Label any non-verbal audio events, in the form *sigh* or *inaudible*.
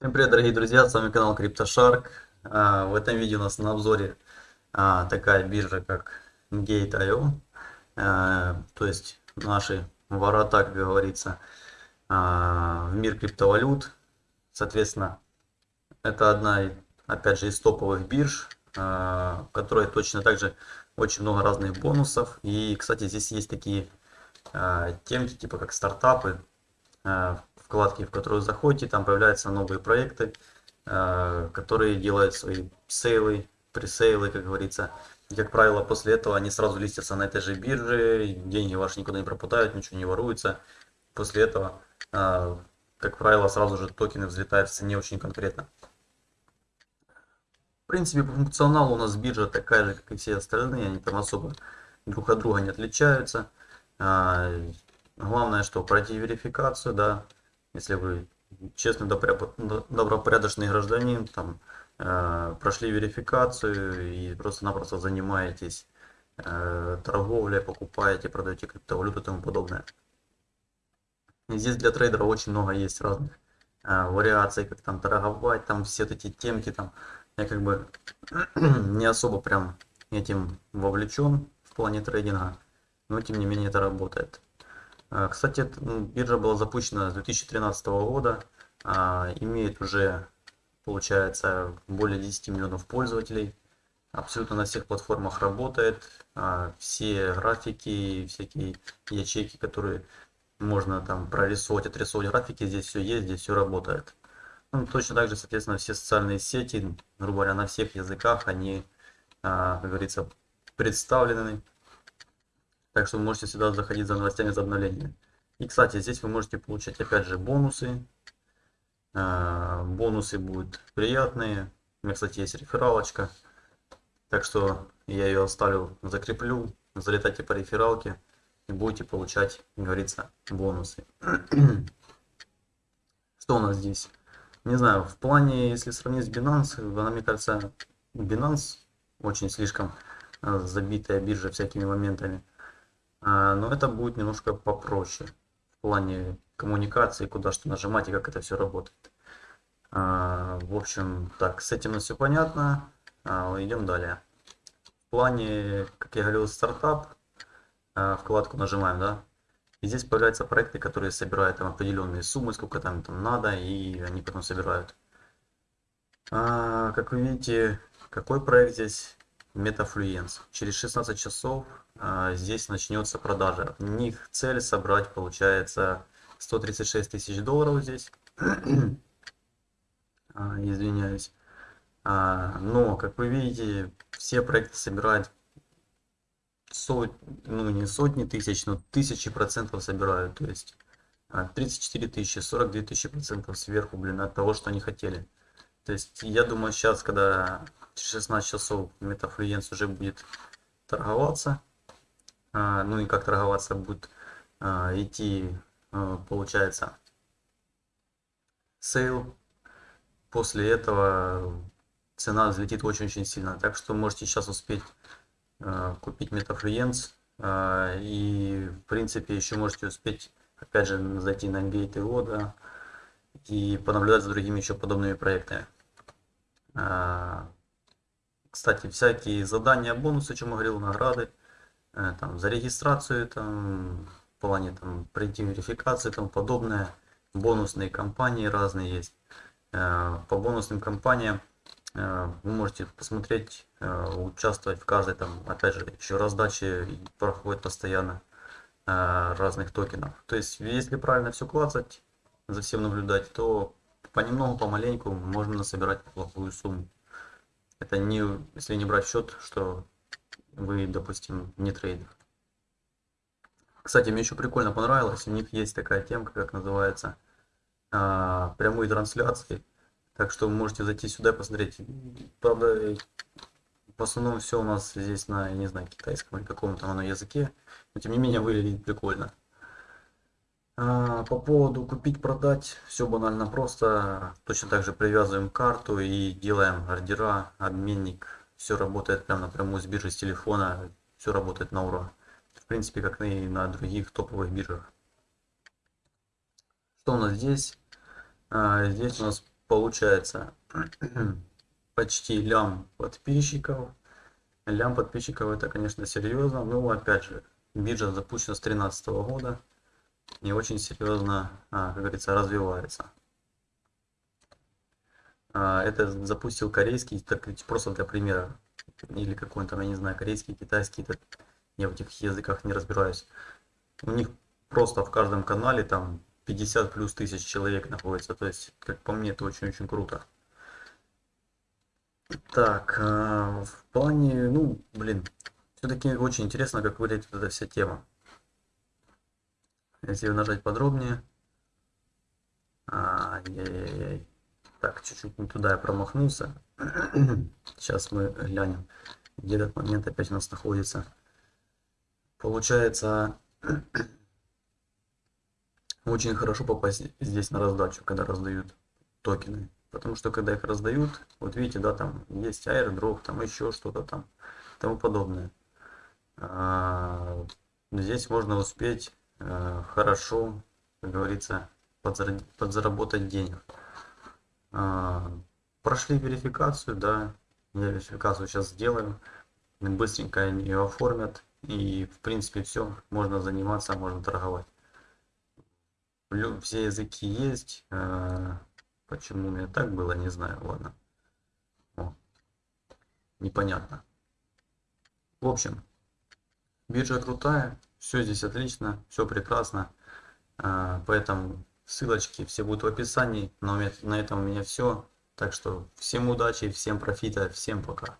Всем привет, дорогие друзья, с вами канал CryptoShark. А, в этом видео у нас на обзоре а, такая биржа, как Gate.io. А, то есть наши ворота, как говорится, в мир криптовалют. Соответственно, это одна, опять же, из топовых бирж, в которой точно также очень много разных бонусов. И, кстати, здесь есть такие темки, типа как стартапы, вкладки, в которую заходите, там появляются новые проекты, э, которые делают свои сейлы, пресейлы, как говорится. И, как правило, после этого они сразу листятся на этой же бирже, деньги ваши никуда не пропадают, ничего не воруется. После этого, э, как правило, сразу же токены взлетают в цене очень конкретно. В принципе, по функционалу у нас биржа такая же, как и все остальные, они там особо друг от друга не отличаются. Э, главное, что пройти верификацию, да, если вы честный, добропорядочный гражданин, там, э, прошли верификацию и просто-напросто занимаетесь э, торговлей, покупаете, продаете криптовалюту и тому подобное. И здесь для трейдера очень много есть разных э, вариаций, как там торговать, там все эти темки, там, я как бы *clears throat* не особо прям этим вовлечен в плане трейдинга, но тем не менее это работает. А, кстати, биржа была запущена с 2013 года, а, имеет уже, получается, более 10 миллионов пользователей, абсолютно на всех платформах работает, а, все графики, всякие ячейки, которые можно там прорисовать, отрисовать графики, здесь все есть, здесь все работает. Ну, точно так же, соответственно, все социальные сети, грубо говоря, на всех языках, они, как говорится, представлены так что вы можете сюда заходить за новостями, за обновлениями. И, кстати, здесь вы можете получать, опять же, бонусы. А, бонусы будут приятные. У меня, кстати, есть рефералочка. Так что я ее оставлю, закреплю. Залетайте по рефералке и будете получать, как говорится, бонусы. *clears throat* Что у нас здесь? Не знаю, в плане, если сравнить с Binance, она, мне кажется, Binance очень слишком а, забитая биржа всякими моментами. А, но это будет немножко попроще в плане коммуникации, куда что нажимать и как это все работает. А, в общем, так, с этим все понятно. А, идем далее. В плане, как я говорил, стартап, вкладку нажимаем, да, и здесь появляются проекты, которые собирают там определенные суммы, сколько там, там надо, и они потом собирают. как вы видите, какой проект здесь? Metafluence. Через 16 часов а, здесь начнется продажа. У них цель собрать получается 136 тысяч долларов здесь. *clears throat* а, извиняюсь. А, но, как вы видите, все проекты собирают сот, ну не сотни тысяч, но тысячи процентов собирают. То есть 34 а, тысячи, 42 тысячи процентов сверху, блин, от того, что они хотели. То есть я думаю сейчас, когда 16 часов Metafluence уже будет торговаться, а, ну и как торговаться будет а, идти, а, получается, sale. После этого цена взлетит очень-очень сильно. Так что можете сейчас успеть купить метафлюенс. И в принципе еще можете успеть опять же зайти на Gate.io да, и понаблюдать за другими еще подобными проектами. Кстати, всякие задания, бонусы, о чем я говорил, награды, э, там, за регистрацию, там, в плане там, пройти верификации и тому подобное. Бонусные кампании разные есть. Э, по бонусным кампаниям э, вы можете посмотреть, участвовать в каждой, там, опять же, еще раздаче проходит постоянно разных токенов. То есть, если правильно все клацать, за всем наблюдать, то понемногу, помаленьку можно собирать неплохую сумму. Это не, если не брать в счет, что вы, допустим, не трейдер. Кстати, мне еще прикольно понравилось, у них есть такая темка, как называется, а, прямые трансляции. Так что вы можете зайти сюда и посмотреть. Правда, в основном все у нас здесь на, не знаю, китайском или каком-то оно языке. Но тем не менее выглядит прикольно. А, по поводу купить, продать, все банально просто. Точно так же привязываем карту и делаем ордера, обменник. Все работает прямо напрямую с биржи, с телефона. Все работает на ура. В принципе, как и на других топовых биржах. Что у нас здесь? А, здесь у нас получается *clears throat* почти лям подписчиков. Лям подписчиков это, конечно, серьезно. Но опять же, биржа запущена с 2013 года и очень серьезно, а, как говорится, развивается. А, это запустил корейский, так просто для примера, или какой-то, я не знаю, корейский, китайский, это, я в этих языках не разбираюсь. У них просто в каждом канале там 50 плюс тысяч человек находится, то есть, как по мне, это очень-очень круто. Так, а, в плане, ну, блин, все-таки очень интересно, как выглядит эта вся тема. Если нажать подробнее. Ай-яй-яй. Так, чуть-чуть не туда я промахнулся. *clears throat* Сейчас мы глянем, где этот момент опять у нас находится. Получается, *clears throat* очень хорошо попасть здесь на раздачу, когда раздают токены. Потому что когда их раздают, вот видите, да, там есть airdrop, там еще что-то там, тому подобное. А, здесь можно успеть а, хорошо, как говорится, подзаработать денег. А, прошли верификацию, да, я верификацию сейчас сделаю, быстренько ее оформят, и в принципе все, можно заниматься, можно торговать. Все языки есть, а, почему у меня так было, не знаю, ладно. О, непонятно. В общем, биржа крутая, все здесь отлично, все прекрасно, а, поэтому Ссылочки все будут в описании. Но на этом у меня все. Так что всем удачи, всем профита, всем пока.